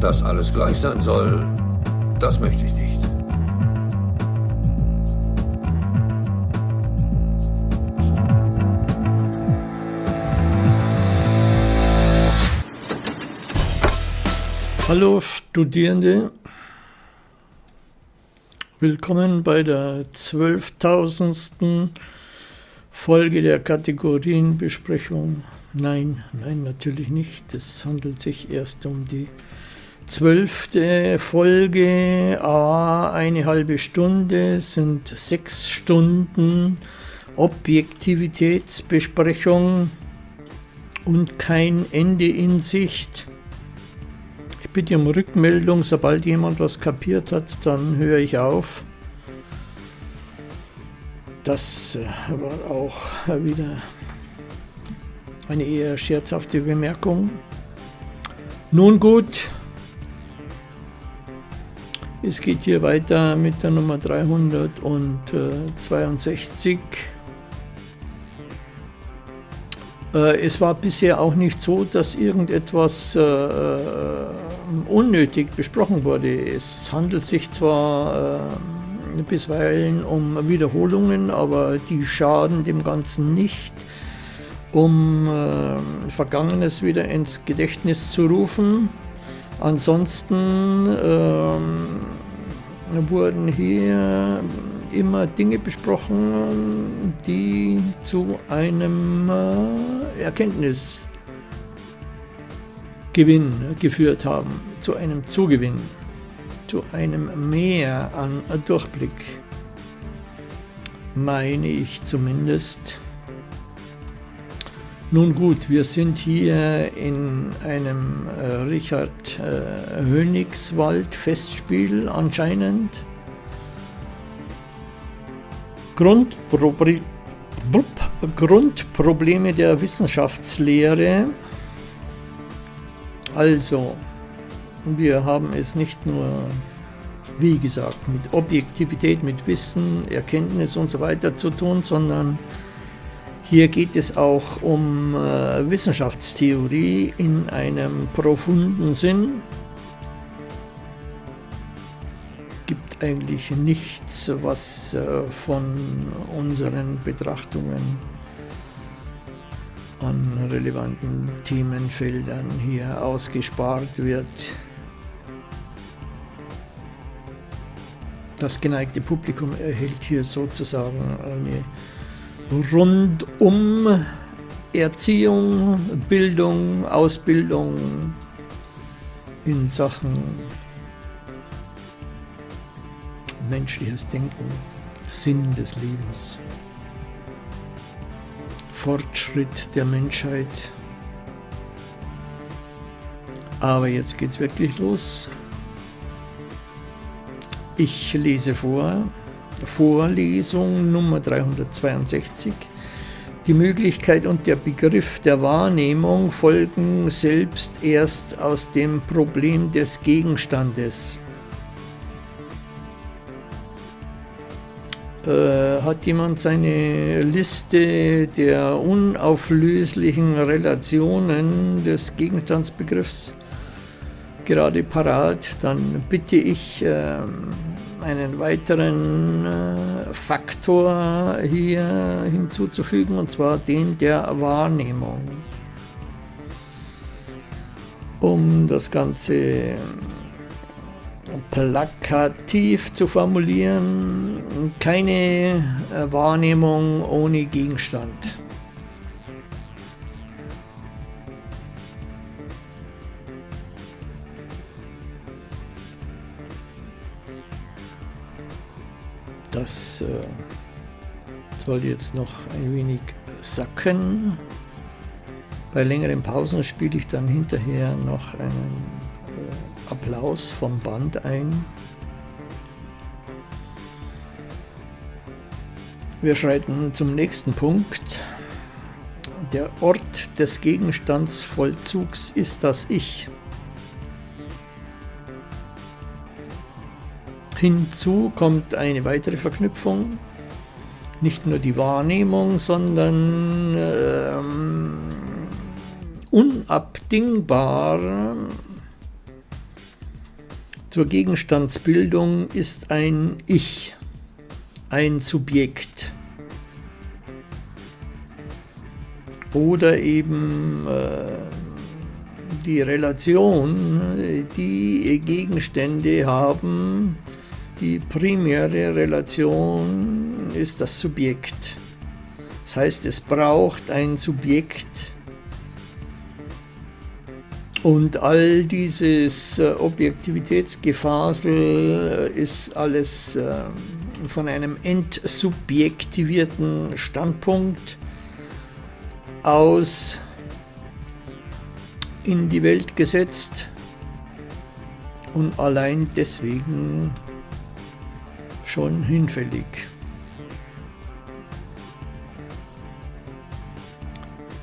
Dass alles gleich sein soll, das möchte ich nicht. Hallo Studierende, willkommen bei der 12.000. Folge der Kategorienbesprechung. Nein, nein, natürlich nicht. Es handelt sich erst um die zwölfte Folge, a eine halbe Stunde, sind sechs Stunden Objektivitätsbesprechung und kein Ende in Sicht. Ich bitte um Rückmeldung, sobald jemand was kapiert hat, dann höre ich auf. Das äh, war auch wieder eine eher scherzhafte Bemerkung. Nun gut, es geht hier weiter mit der Nummer 362. Äh, es war bisher auch nicht so, dass irgendetwas äh, unnötig besprochen wurde. Es handelt sich zwar äh, bisweilen um Wiederholungen, aber die schaden dem Ganzen nicht, um äh, Vergangenes wieder ins Gedächtnis zu rufen. Ansonsten äh, wurden hier immer Dinge besprochen, die zu einem äh, Erkenntnis Gewinn geführt haben, zu einem Zugewinn, zu einem Mehr an Durchblick, meine ich zumindest. Nun gut, wir sind hier in einem äh, Richard äh, Hönigswald Festspiel anscheinend. Grundpro Grundprobleme der Wissenschaftslehre also, wir haben es nicht nur, wie gesagt, mit Objektivität, mit Wissen, Erkenntnis und so weiter zu tun, sondern hier geht es auch um äh, Wissenschaftstheorie in einem profunden Sinn. Gibt eigentlich nichts, was äh, von unseren Betrachtungen an relevanten Themenfeldern hier ausgespart wird. Das geneigte Publikum erhält hier sozusagen eine rundum Erziehung, Bildung, Ausbildung in Sachen menschliches Denken, Sinn des Lebens. Fortschritt der Menschheit. Aber jetzt geht's wirklich los. Ich lese vor, Vorlesung Nummer 362. Die Möglichkeit und der Begriff der Wahrnehmung folgen selbst erst aus dem Problem des Gegenstandes. Äh, hat jemand seine Liste der unauflöslichen Relationen des Gegenstandsbegriffs gerade parat, dann bitte ich äh, einen weiteren äh, Faktor hier hinzuzufügen, und zwar den der Wahrnehmung. Um das Ganze plakativ zu formulieren, keine äh, Wahrnehmung ohne Gegenstand. Das äh, soll jetzt noch ein wenig sacken. Bei längeren Pausen spiele ich dann hinterher noch einen äh, Applaus vom Band ein. Wir schreiten zum nächsten Punkt. Der Ort des Gegenstandsvollzugs ist das Ich. Hinzu kommt eine weitere Verknüpfung, nicht nur die Wahrnehmung, sondern ähm, unabdingbar zur Gegenstandsbildung ist ein Ich, ein Subjekt. Oder eben äh, die Relation, die Gegenstände haben, die primäre Relation ist das Subjekt. Das heißt, es braucht ein Subjekt und all dieses äh, Objektivitätsgefasel ist alles äh, von einem entsubjektivierten Standpunkt aus in die Welt gesetzt und allein deswegen schon hinfällig.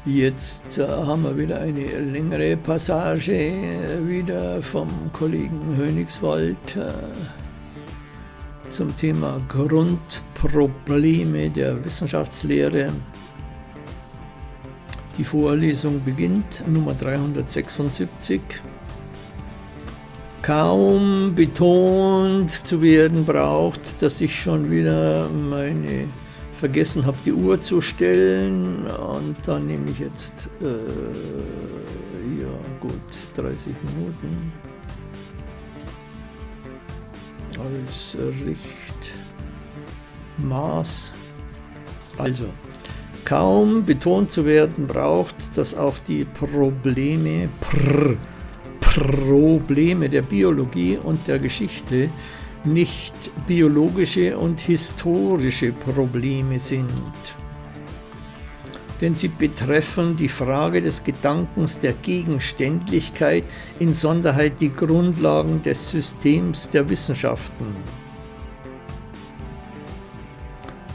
Jetzt äh, haben wir wieder eine längere Passage, äh, wieder vom Kollegen Hönigswald äh, zum Thema Grundprobleme der Wissenschaftslehre. Die Vorlesung beginnt, Nummer 376. Kaum betont zu werden braucht, dass ich schon wieder meine vergessen habe, die Uhr zu stellen und dann nehme ich jetzt, äh, ja gut, 30 Minuten als Richtmaß. Also, kaum betont zu werden braucht, dass auch die Probleme, Pr, Probleme der Biologie und der Geschichte nicht biologische und historische Probleme sind. Denn sie betreffen die Frage des Gedankens der Gegenständlichkeit, insonderheit die Grundlagen des Systems der Wissenschaften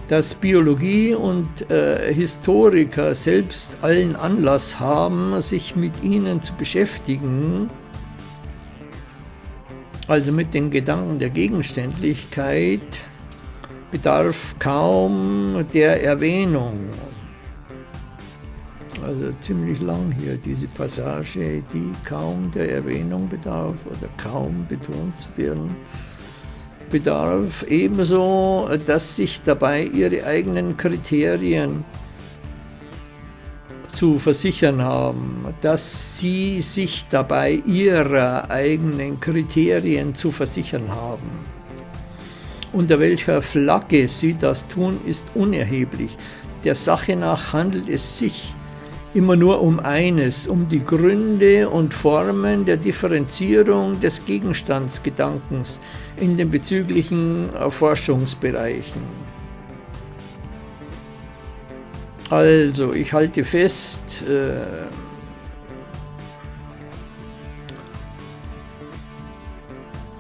dass Biologie und äh, Historiker selbst allen Anlass haben, sich mit ihnen zu beschäftigen, also mit den Gedanken der Gegenständlichkeit, bedarf kaum der Erwähnung. Also ziemlich lang hier diese Passage, die kaum der Erwähnung bedarf oder kaum betont zu werden bedarf, ebenso, dass sich dabei ihre eigenen Kriterien zu versichern haben, dass sie sich dabei ihrer eigenen Kriterien zu versichern haben. Unter welcher Flagge sie das tun, ist unerheblich. Der Sache nach handelt es sich immer nur um eines, um die Gründe und Formen der Differenzierung des Gegenstandsgedankens in den bezüglichen Forschungsbereichen. Also, ich halte fest, äh,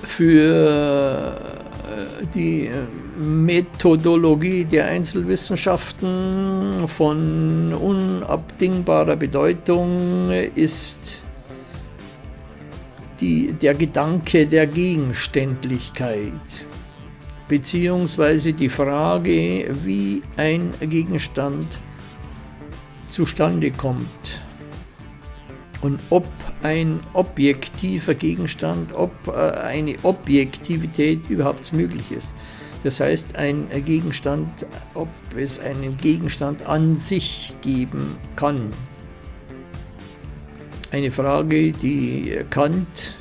für die Methodologie der Einzelwissenschaften von unabdingbarer Bedeutung ist die, der Gedanke der Gegenständlichkeit beziehungsweise die Frage, wie ein Gegenstand zustande kommt und ob ein objektiver Gegenstand, ob äh, eine Objektivität überhaupt möglich ist. Das heißt, ein Gegenstand, ob es einen Gegenstand an sich geben kann. Eine Frage, die Kant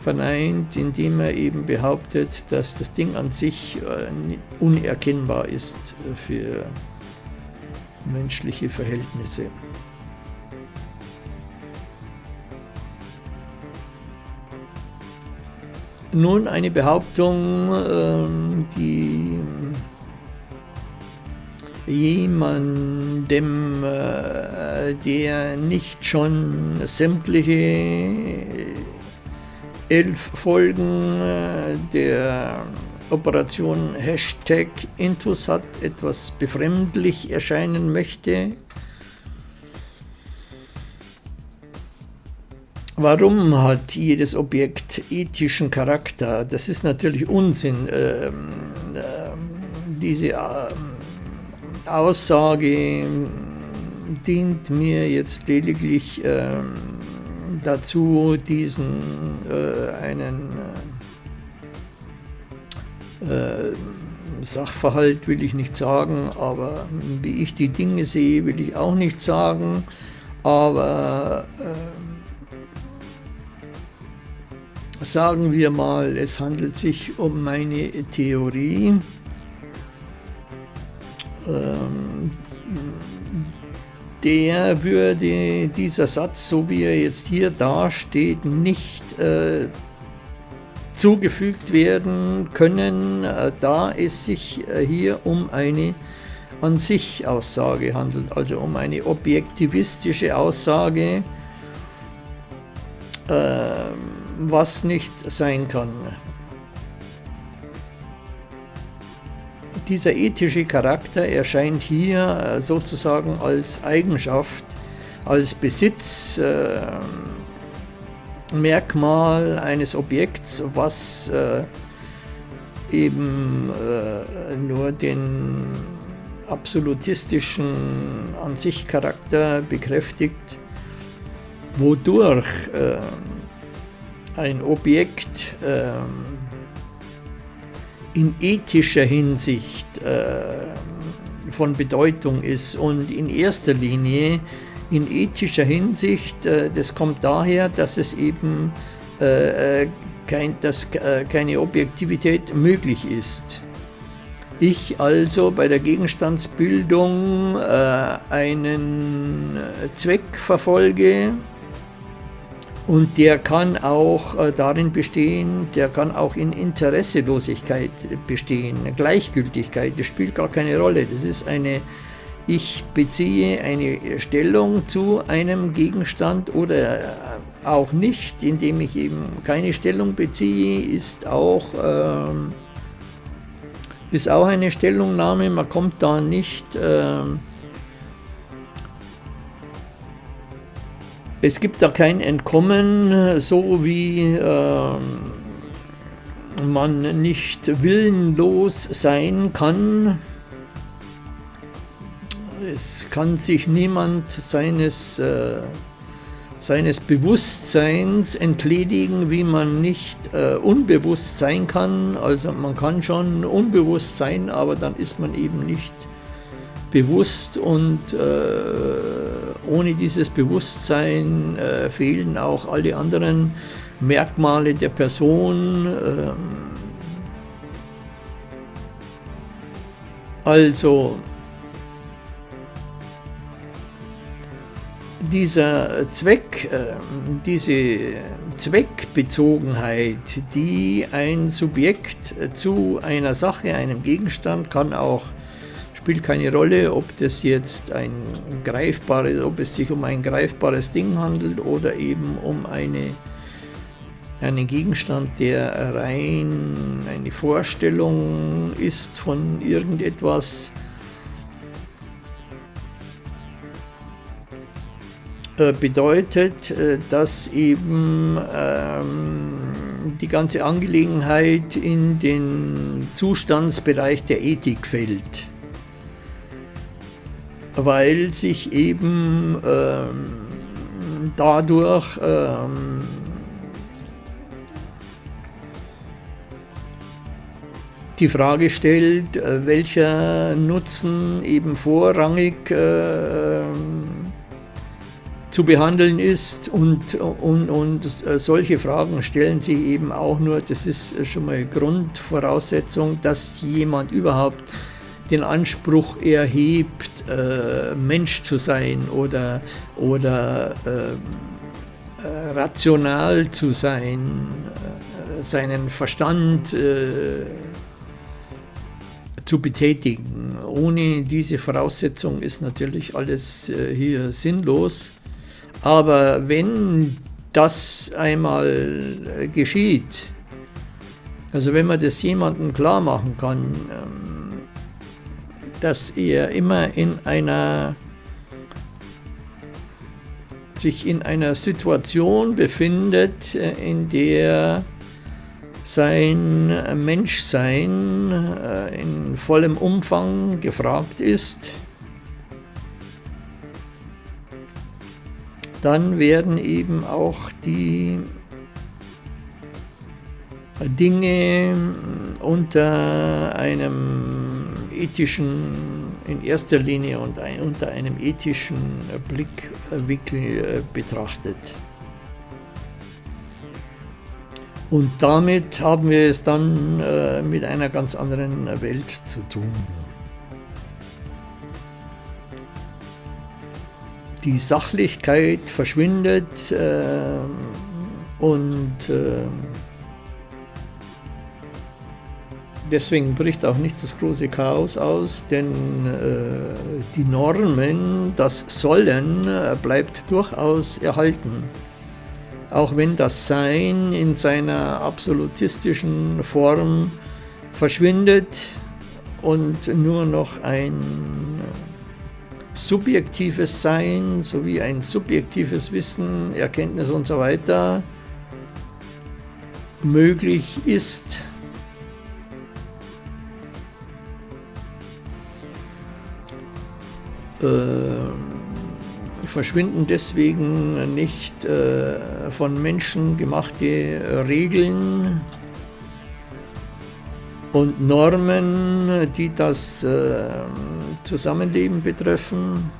verneint, indem er eben behauptet, dass das Ding an sich äh, unerkennbar ist für menschliche Verhältnisse. Nun eine Behauptung, ähm, die jemandem, äh, der nicht schon sämtliche elf Folgen äh, der Operation Hashtag Intus hat, etwas befremdlich erscheinen möchte, Warum hat jedes Objekt ethischen Charakter? Das ist natürlich Unsinn. Ähm, äh, diese äh, Aussage dient mir jetzt lediglich äh, dazu diesen äh, einen äh, Sachverhalt will ich nicht sagen, aber wie ich die Dinge sehe, will ich auch nicht sagen. Aber äh, sagen wir mal, es handelt sich um meine Theorie. Ähm, der würde dieser Satz, so wie er jetzt hier dasteht, nicht äh, zugefügt werden können, äh, da es sich äh, hier um eine an sich Aussage handelt, also um eine objektivistische Aussage, äh, was nicht sein kann. Dieser ethische Charakter erscheint hier sozusagen als Eigenschaft, als Besitz, Merkmal eines Objekts, was äh, eben äh, nur den absolutistischen an sich Charakter bekräftigt, wodurch äh, ein Objekt äh, in ethischer Hinsicht äh, von Bedeutung ist und in erster Linie in ethischer Hinsicht, äh, das kommt daher, dass es eben äh, äh, kein, dass keine Objektivität möglich ist. Ich also bei der Gegenstandsbildung einen Zweck verfolge und der kann auch darin bestehen, der kann auch in Interesselosigkeit bestehen, Gleichgültigkeit, das spielt gar keine Rolle. Das ist eine ich beziehe eine Stellung zu einem Gegenstand oder auch nicht, indem ich eben keine Stellung beziehe, ist auch, äh, ist auch eine Stellungnahme. Man kommt da nicht... Äh, es gibt da kein Entkommen, so wie äh, man nicht willenlos sein kann es kann sich niemand seines, äh, seines Bewusstseins entledigen, wie man nicht äh, unbewusst sein kann. Also man kann schon unbewusst sein, aber dann ist man eben nicht bewusst und äh, ohne dieses Bewusstsein äh, fehlen auch alle anderen Merkmale der Person. Ähm, also dieser Zweck, ähm, diese Zweckbezogenheit, die ein Subjekt zu einer Sache, einem Gegenstand, kann auch, spielt keine Rolle, ob das jetzt ein greifbares, ob es sich um ein greifbares Ding handelt oder eben um eine, einen Gegenstand, der rein eine Vorstellung ist von irgendetwas, bedeutet, äh, dass eben ähm, die ganze Angelegenheit in den Zustandsbereich der Ethik fällt, weil sich eben ähm, dadurch ähm, die Frage stellt, äh, welcher Nutzen eben vorrangig äh, zu behandeln ist und, und, und äh, solche Fragen stellen sie eben auch nur, das ist schon mal Grundvoraussetzung, dass jemand überhaupt den Anspruch erhebt, äh, Mensch zu sein oder, oder äh, äh rational zu sein, äh, seinen Verstand äh, zu betätigen. Ohne diese Voraussetzung ist natürlich alles hier sinnlos. Aber wenn das einmal geschieht, also wenn man das jemandem klar machen kann, ähm, dass er immer in einer sich in einer Situation befindet, äh, in der sein Menschsein äh, in vollem Umfang gefragt ist, dann werden eben auch die Dinge unter einem ethischen, in erster Linie und unter einem ethischen Blickwinkel äh, betrachtet. Und damit haben wir es dann äh, mit einer ganz anderen Welt zu tun. Die Sachlichkeit verschwindet äh, und äh, deswegen bricht auch nicht das große Chaos aus, denn äh, die Normen, das Sollen, äh, bleibt durchaus erhalten. Auch wenn das Sein in seiner absolutistischen Form verschwindet und nur noch ein subjektives Sein sowie ein subjektives Wissen, Erkenntnis und so weiter möglich ist. Ähm verschwinden deswegen nicht äh, von Menschen gemachte Regeln und Normen, die das äh, Zusammenleben betreffen.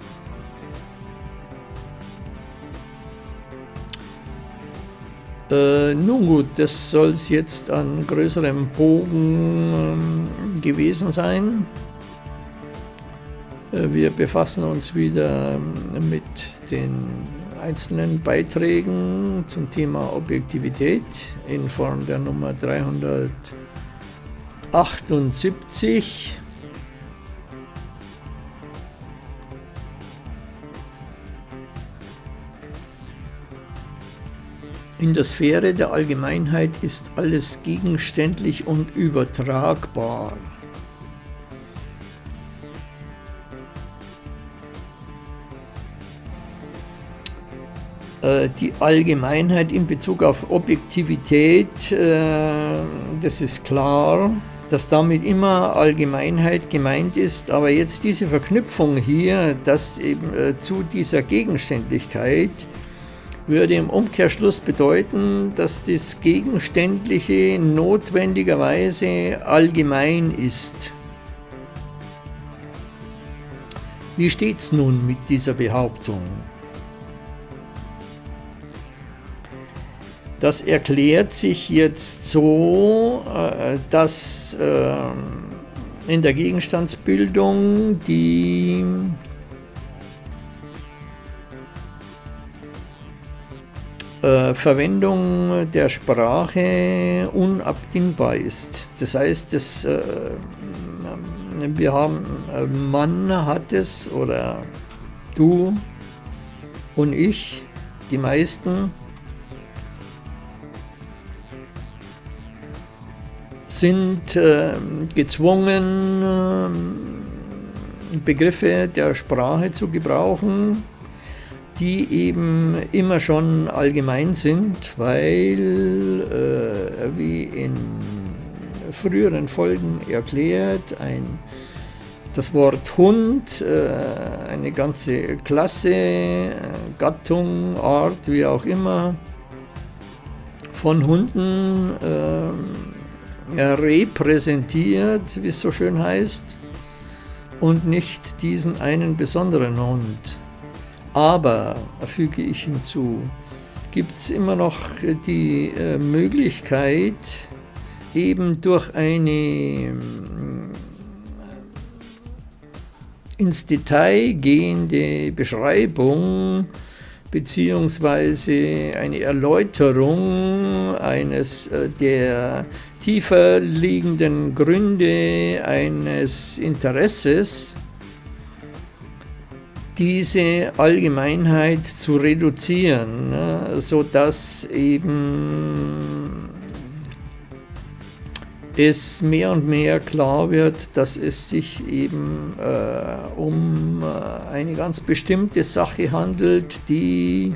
Äh, nun gut, das soll es jetzt an größerem Bogen äh, gewesen sein. Äh, wir befassen uns wieder ähm, mit den einzelnen Beiträgen zum Thema Objektivität in Form der Nummer 378. In der Sphäre der Allgemeinheit ist alles gegenständlich und übertragbar. Äh, die Allgemeinheit in Bezug auf Objektivität, äh, das ist klar, dass damit immer Allgemeinheit gemeint ist, aber jetzt diese Verknüpfung hier, dass eben äh, zu dieser Gegenständlichkeit, würde im Umkehrschluss bedeuten, dass das Gegenständliche notwendigerweise allgemein ist. Wie steht es nun mit dieser Behauptung? Das erklärt sich jetzt so, äh, dass ähm, in der Gegenstandsbildung die äh, Verwendung der Sprache unabdingbar ist. Das heißt, das, äh, wir haben, Mann hat es oder du und ich, die meisten, sind äh, gezwungen, äh, Begriffe der Sprache zu gebrauchen, die eben immer schon allgemein sind, weil, äh, wie in früheren Folgen erklärt, ein, das Wort Hund, äh, eine ganze Klasse, äh, Gattung, Art, wie auch immer, von Hunden äh, repräsentiert, wie es so schön heißt, und nicht diesen einen besonderen Hund. Aber, füge ich hinzu, gibt es immer noch die äh, Möglichkeit, eben durch eine äh, ins Detail gehende Beschreibung beziehungsweise eine Erläuterung eines äh, der tiefer liegenden Gründe eines Interesses, diese Allgemeinheit zu reduzieren, ne, sodass eben es mehr und mehr klar wird, dass es sich eben äh, um äh, eine ganz bestimmte Sache handelt, die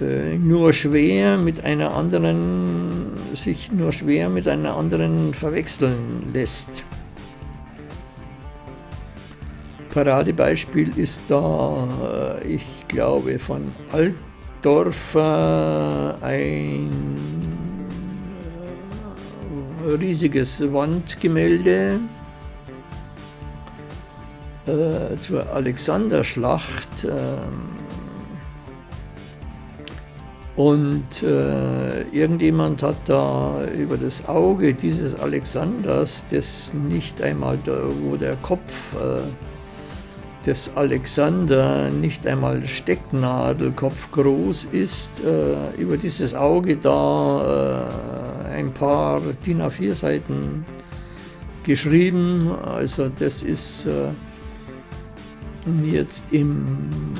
äh, nur schwer mit einer anderen, sich nur schwer mit einer anderen verwechseln lässt. Paradebeispiel ist da, äh, ich glaube, von Altdorfer ein äh, riesiges Wandgemälde äh, zur Alexanderschlacht. Ähm, und äh, irgendjemand hat da über das Auge dieses Alexanders, das nicht einmal, da, wo der Kopf äh, des Alexander nicht einmal Stecknadelkopf groß ist, äh, über dieses Auge da äh, ein paar DIN A4 Seiten geschrieben. Also das ist äh, jetzt im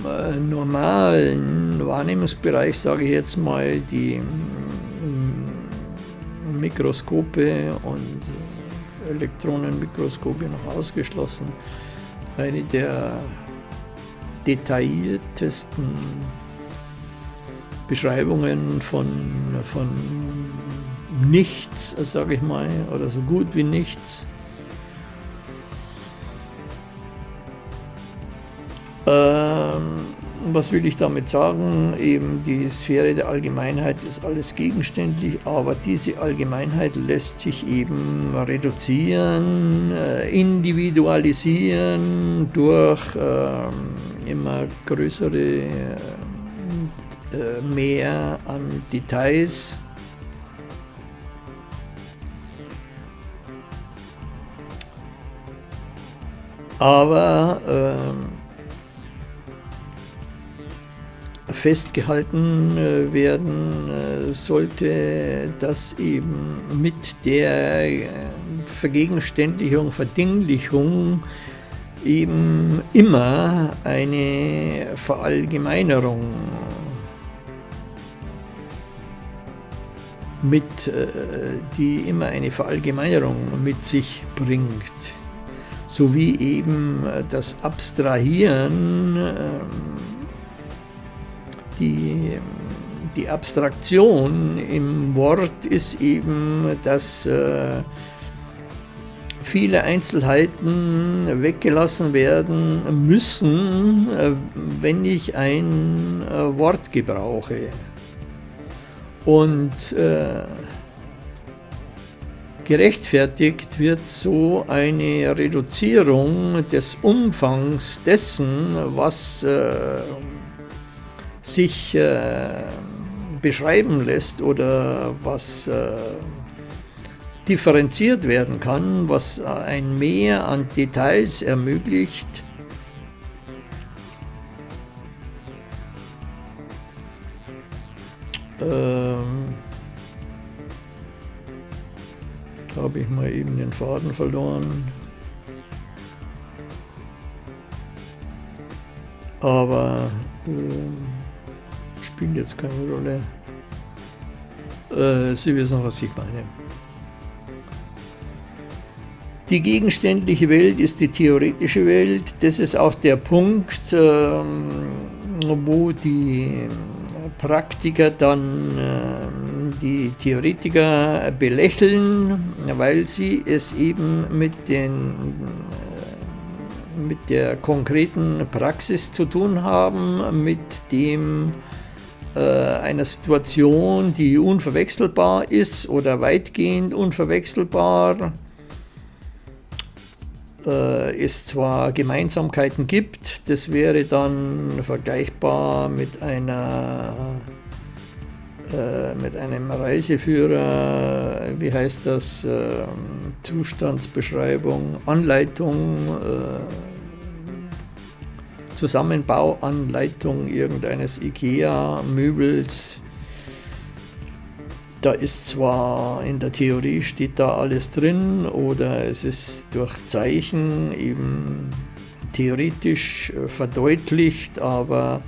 äh, normalen Wahrnehmungsbereich, sage ich jetzt mal, die mm, Mikroskope und Elektronenmikroskope noch ausgeschlossen, eine der detailliertesten Beschreibungen von, von nichts, sage ich mal, oder so gut wie nichts was will ich damit sagen? Eben die Sphäre der Allgemeinheit ist alles gegenständlich, aber diese Allgemeinheit lässt sich eben reduzieren, äh, individualisieren durch äh, immer größere äh, mehr an Details. Aber ähm, festgehalten äh, werden äh, sollte, dass eben mit der äh, Vergegenständlichung, Verdinglichung eben immer eine Verallgemeinerung mit, die immer eine Verallgemeinerung mit sich bringt, sowie eben das Abstrahieren ähm, die, die Abstraktion im Wort ist eben, dass äh, viele Einzelheiten weggelassen werden müssen, äh, wenn ich ein äh, Wort gebrauche. Und äh, gerechtfertigt wird so eine Reduzierung des Umfangs dessen, was äh, sich äh, beschreiben lässt oder was äh, differenziert werden kann, was ein Mehr an Details ermöglicht, ähm, habe ich mal eben den Faden verloren. Aber äh, spielt jetzt keine Rolle. Äh, Sie wissen, was ich meine. Die gegenständliche Welt ist die theoretische Welt. Das ist auch der Punkt, ähm, wo die Praktiker dann äh, die Theoretiker belächeln, weil sie es eben mit, den, äh, mit der konkreten Praxis zu tun haben, mit dem einer Situation, die unverwechselbar ist oder weitgehend unverwechselbar, äh, es zwar Gemeinsamkeiten gibt, das wäre dann vergleichbar mit einer äh, mit einem Reiseführer, wie heißt das, äh, Zustandsbeschreibung, Anleitung, äh, Zusammenbauanleitung irgendeines IKEA-Möbels. Da ist zwar in der Theorie steht da alles drin oder es ist durch Zeichen eben theoretisch äh, verdeutlicht, aber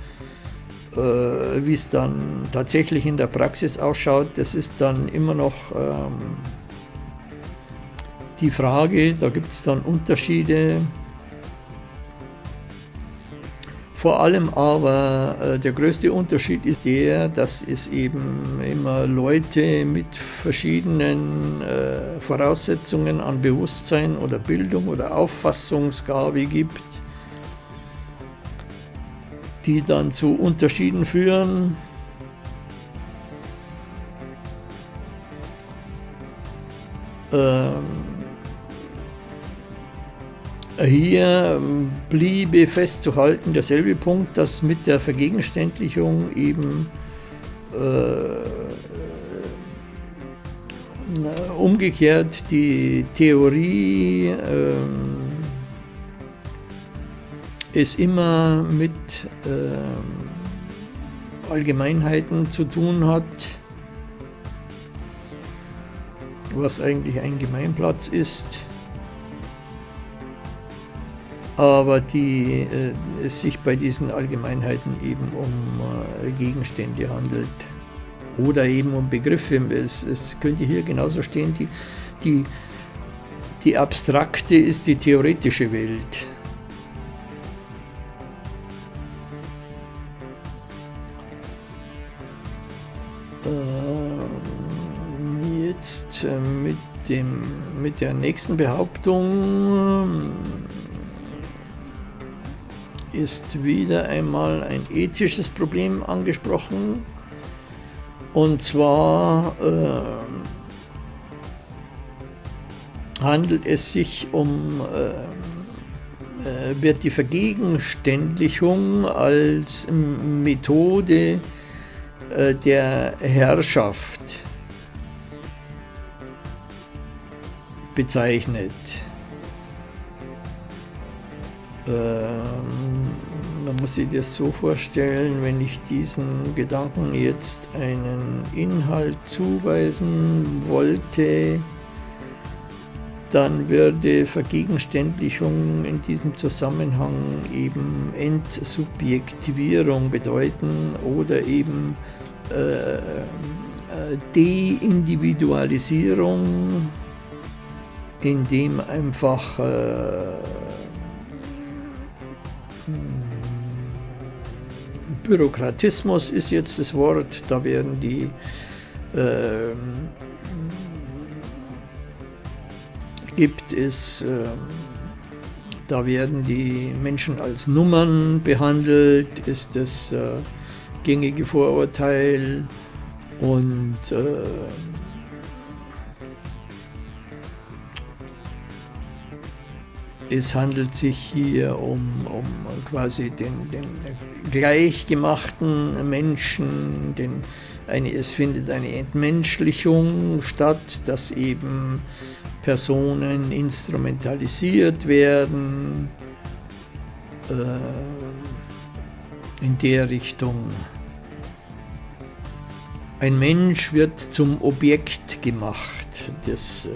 äh, wie es dann tatsächlich in der Praxis ausschaut, das ist dann immer noch ähm, die Frage, da gibt es dann Unterschiede. Vor allem aber äh, der größte Unterschied ist der, dass es eben immer Leute mit verschiedenen äh, Voraussetzungen an Bewusstsein oder Bildung oder Auffassungsgabe gibt, die dann zu Unterschieden führen. Ähm, hier bliebe festzuhalten derselbe Punkt, dass mit der Vergegenständlichung eben äh, umgekehrt die Theorie äh, es immer mit äh, Allgemeinheiten zu tun hat, was eigentlich ein Gemeinplatz ist, aber die, äh, es sich bei diesen Allgemeinheiten eben um äh, Gegenstände handelt oder eben um Begriffe. Es, es könnte hier genauso stehen, die, die, die abstrakte ist die theoretische Welt. Ähm, jetzt äh, mit, dem, mit der nächsten Behauptung ist wieder einmal ein ethisches Problem angesprochen. Und zwar äh, handelt es sich um, äh, äh wird die Vergegenständlichung als Methode äh, der Herrschaft bezeichnet. Ähm, man muss sich das so vorstellen, wenn ich diesen Gedanken jetzt einen Inhalt zuweisen wollte, dann würde Vergegenständlichung in diesem Zusammenhang eben Entsubjektivierung bedeuten oder eben äh, äh Deindividualisierung, indem einfach äh, Bürokratismus ist jetzt das Wort, da werden die äh, gibt es, äh, da werden die Menschen als Nummern behandelt, ist das äh, gängige Vorurteil. Und es handelt sich hier um, um quasi den, den gleichgemachten Menschen, den, eine, es findet eine Entmenschlichung statt, dass eben Personen instrumentalisiert werden äh, in der Richtung. Ein Mensch wird zum Objekt gemacht. Das äh,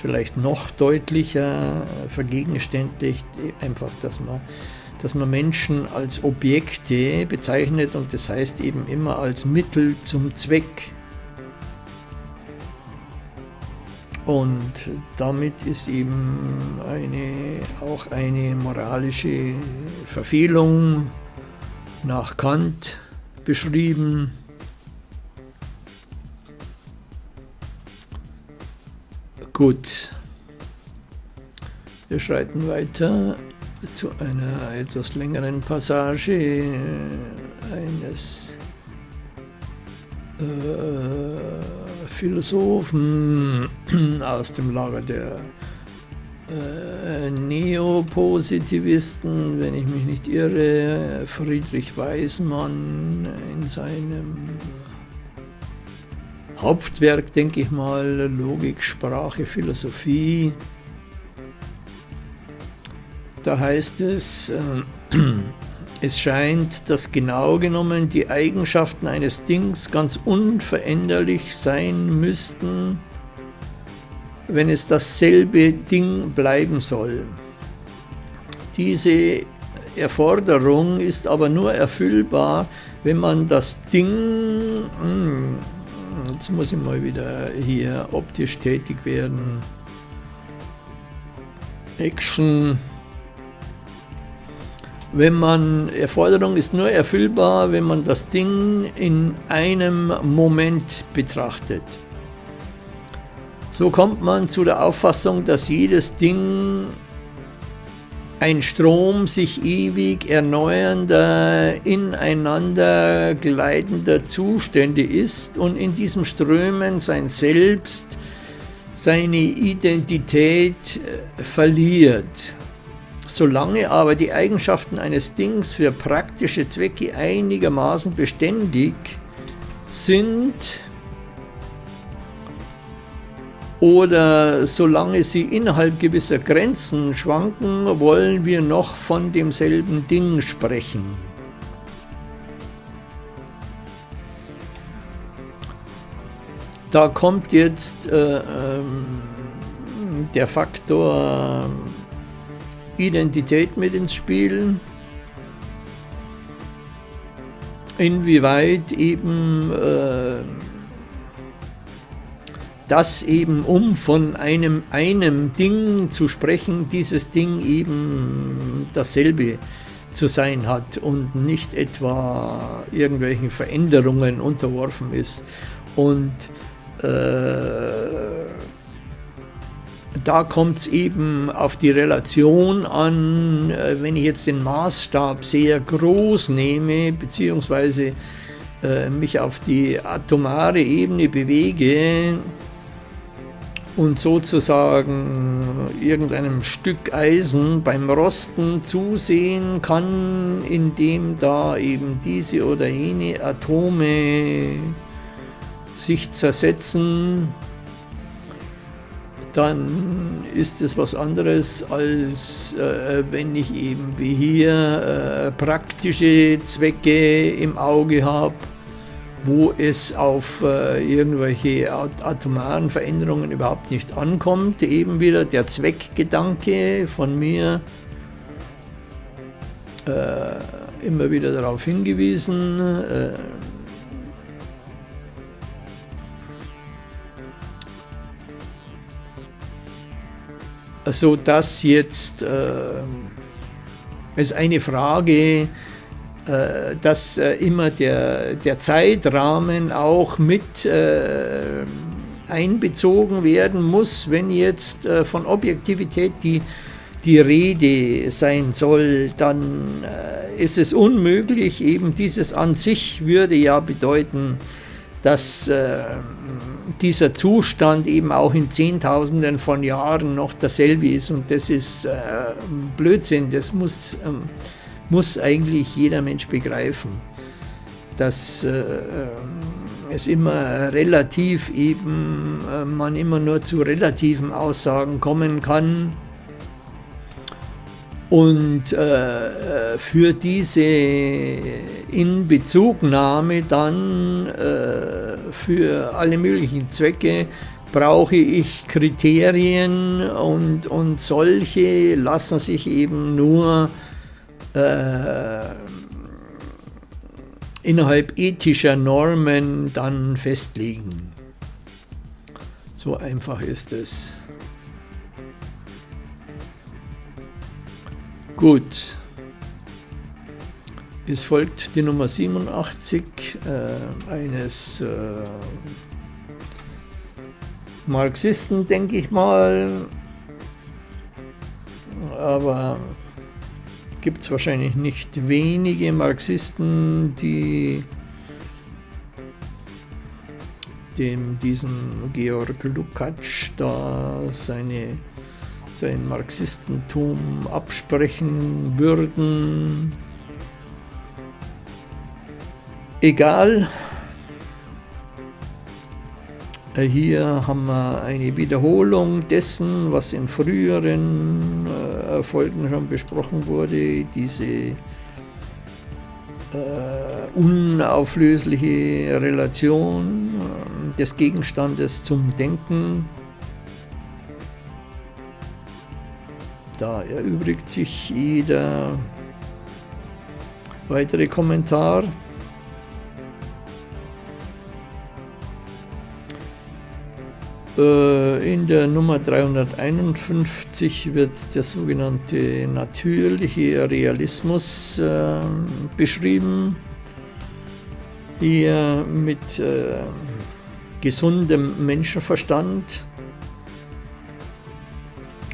vielleicht noch deutlicher vergegenständigt, einfach, dass man, dass man Menschen als Objekte bezeichnet und das heißt eben immer als Mittel zum Zweck. Und damit ist eben eine, auch eine moralische Verfehlung nach Kant beschrieben. Gut, wir schreiten weiter zu einer etwas längeren Passage eines äh, Philosophen aus dem Lager der äh, Neopositivisten, wenn ich mich nicht irre, Friedrich Weismann in seinem Hauptwerk, denke ich mal, Logik, Sprache, Philosophie. Da heißt es, äh, es scheint, dass genau genommen die Eigenschaften eines Dings ganz unveränderlich sein müssten, wenn es dasselbe Ding bleiben soll. Diese Erforderung ist aber nur erfüllbar, wenn man das Ding, hm, Jetzt muss ich mal wieder hier optisch tätig werden. Action. Wenn man, Erforderung ist nur erfüllbar, wenn man das Ding in einem Moment betrachtet. So kommt man zu der Auffassung, dass jedes Ding ein Strom sich ewig erneuernder, ineinander gleitender Zustände ist und in diesem Strömen sein Selbst, seine Identität äh, verliert. Solange aber die Eigenschaften eines Dings für praktische Zwecke einigermaßen beständig sind, oder solange sie innerhalb gewisser Grenzen schwanken, wollen wir noch von demselben Ding sprechen. Da kommt jetzt äh, äh, der Faktor Identität mit ins Spiel. Inwieweit eben äh, dass eben, um von einem, einem Ding zu sprechen, dieses Ding eben dasselbe zu sein hat und nicht etwa irgendwelchen Veränderungen unterworfen ist. Und äh, da kommt es eben auf die Relation an, äh, wenn ich jetzt den Maßstab sehr groß nehme, beziehungsweise äh, mich auf die atomare Ebene bewege, und sozusagen irgendeinem Stück Eisen beim Rosten zusehen kann, indem da eben diese oder jene Atome sich zersetzen, dann ist es was anderes, als äh, wenn ich eben wie hier äh, praktische Zwecke im Auge habe wo es auf äh, irgendwelche atomaren Veränderungen überhaupt nicht ankommt. Eben wieder der Zweckgedanke von mir äh, immer wieder darauf hingewiesen. Äh, so dass jetzt äh, es eine Frage dass äh, immer der, der Zeitrahmen auch mit äh, einbezogen werden muss, wenn jetzt von Objektivität die, die Rede sein soll, dann ist es unmöglich, eben dieses an sich würde ja bedeuten, dass äh, dieser Zustand eben auch in Zehntausenden von Jahren noch dasselbe ist und das ist äh, Blödsinn, das muss ähm, muss eigentlich jeder Mensch begreifen, dass äh, es immer relativ eben, äh, man immer nur zu relativen Aussagen kommen kann. Und äh, für diese Inbezugnahme dann äh, für alle möglichen Zwecke brauche ich Kriterien und, und solche lassen sich eben nur äh, innerhalb ethischer Normen dann festlegen. So einfach ist es. Gut. Es folgt die Nummer 87 äh, eines äh, Marxisten, denke ich mal. Aber gibt es wahrscheinlich nicht wenige Marxisten, die dem diesen Georg Lukács da seine, sein Marxistentum absprechen würden. Egal, äh, hier haben wir eine Wiederholung dessen, was in früheren Folgen schon besprochen wurde, diese äh, unauflösliche Relation äh, des Gegenstandes zum Denken. Da erübrigt sich jeder weitere Kommentar. In der Nummer 351 wird der sogenannte natürliche Realismus äh, beschrieben. Hier mit äh, gesundem Menschenverstand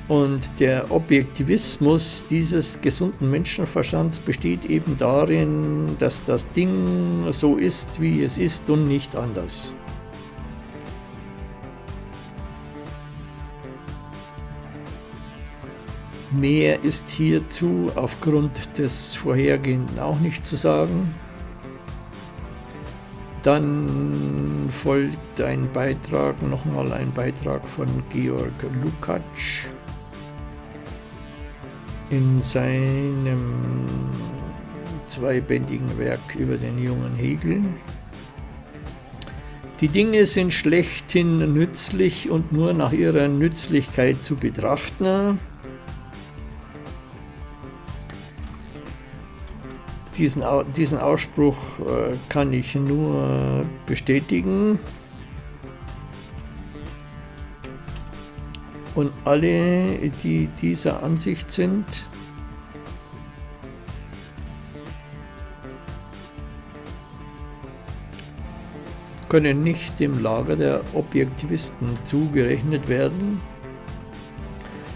Und der Objektivismus dieses gesunden Menschenverstands besteht eben darin, dass das Ding so ist, wie es ist und nicht anders. Mehr ist hierzu aufgrund des Vorhergehenden auch nicht zu sagen. Dann folgt ein Beitrag, nochmal ein Beitrag von Georg Lukacs in seinem zweibändigen Werk über den jungen Hegel. Die Dinge sind schlechthin nützlich und nur nach ihrer Nützlichkeit zu betrachten. Diesen, diesen Ausspruch äh, kann ich nur bestätigen. Und alle, die dieser Ansicht sind, können nicht dem Lager der Objektivisten zugerechnet werden.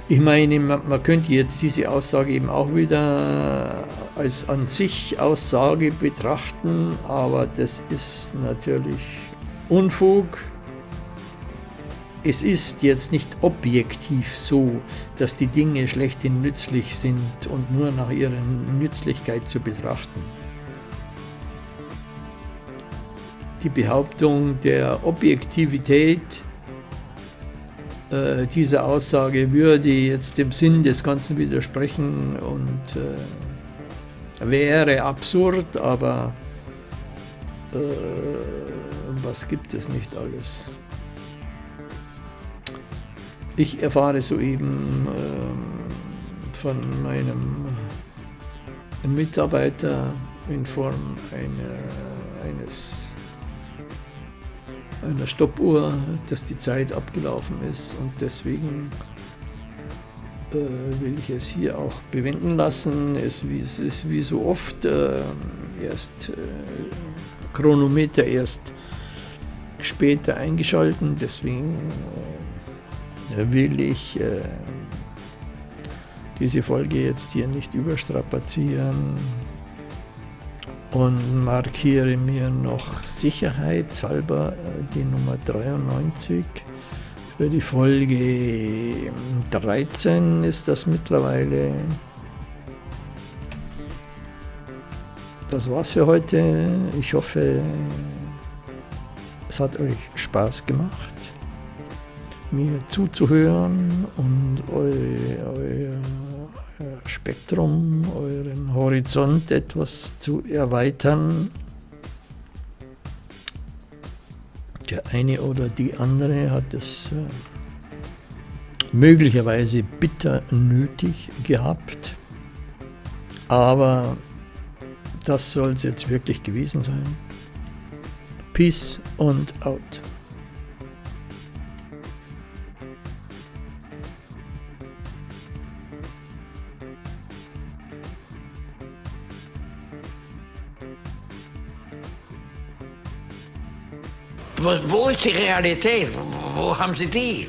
Ich meine, man, man, könnte jetzt diese Aussage eben auch wieder als an sich Aussage betrachten, aber das ist natürlich Unfug es ist jetzt nicht objektiv so, dass die Dinge schlechthin nützlich sind und nur nach ihrer Nützlichkeit zu betrachten. Die Behauptung der Objektivität äh, dieser Aussage würde jetzt dem Sinn des Ganzen widersprechen und äh, wäre absurd, aber äh, was gibt es nicht alles? Ich erfahre soeben äh, von meinem Mitarbeiter in Form einer, eines, einer Stoppuhr, dass die Zeit abgelaufen ist und deswegen äh, will ich es hier auch bewenden lassen. Es, es ist wie so oft äh, erst äh, Chronometer erst später eingeschalten, deswegen will ich äh, diese Folge jetzt hier nicht überstrapazieren und markiere mir noch sicherheitshalber äh, die Nummer 93 für die Folge 13 ist das mittlerweile. Das war's für heute. Ich hoffe, es hat euch Spaß gemacht mir zuzuhören und euer, euer Spektrum, euren Horizont etwas zu erweitern. Der eine oder die andere hat es äh, möglicherweise bitter nötig gehabt, aber das soll es jetzt wirklich gewesen sein. Peace und out. Wo, wo ist die Realität? Wo, wo haben Sie die?